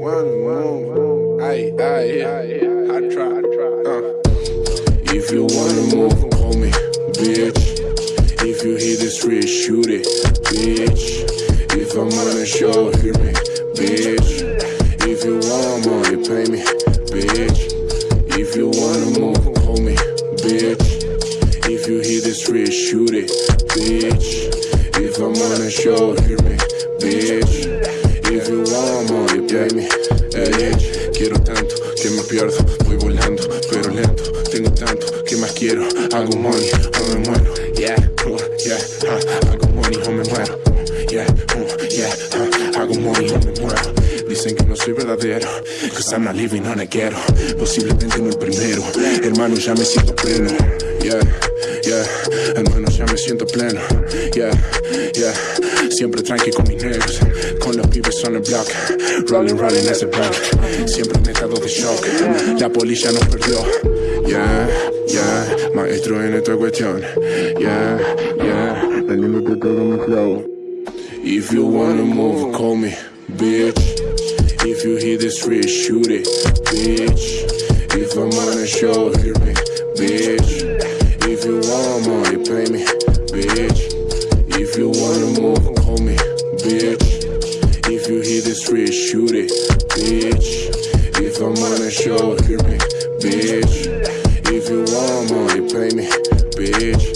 One move. I. I try, I try. Uh. If you wanna move, call me, bitch. If you hit the street, shoot it, bitch. If I'm on a show, hear me, bitch. If you want money, pay me, bitch. If you wanna move, call me, bitch. If you hit the street, shoot it, bitch. If I'm on a show, hear me, pierdo, voy volando, pero lento. Tengo tanto que más quiero, hago money o me muero. Yeah, uh, yeah, uh, hago money o me muero. Yeah, uh, yeah, uh, hago money o me muero. Dicen que no soy verdadero, cause I'm not living on a ghetto. Posiblemente no el primero, hermano, ya me siento pleno. Yeah, yeah, hermano, ya me siento pleno. Yeah, yeah, siempre tranqui con mis negros, con los pibes on the block. Rolling, rolling as a bank, siempre en estado de shock. La policía nos perdió. Yeah, yeah, maestro en esta cuestión. Yeah, yeah, todo. If you wanna move, call me, bitch. If you hit the street, shoot it, bitch. If I'm on a show, hear me, bitch. Street, shoot it, bitch. If I'm on a show, hear me, bitch. If you want money, pay me, bitch.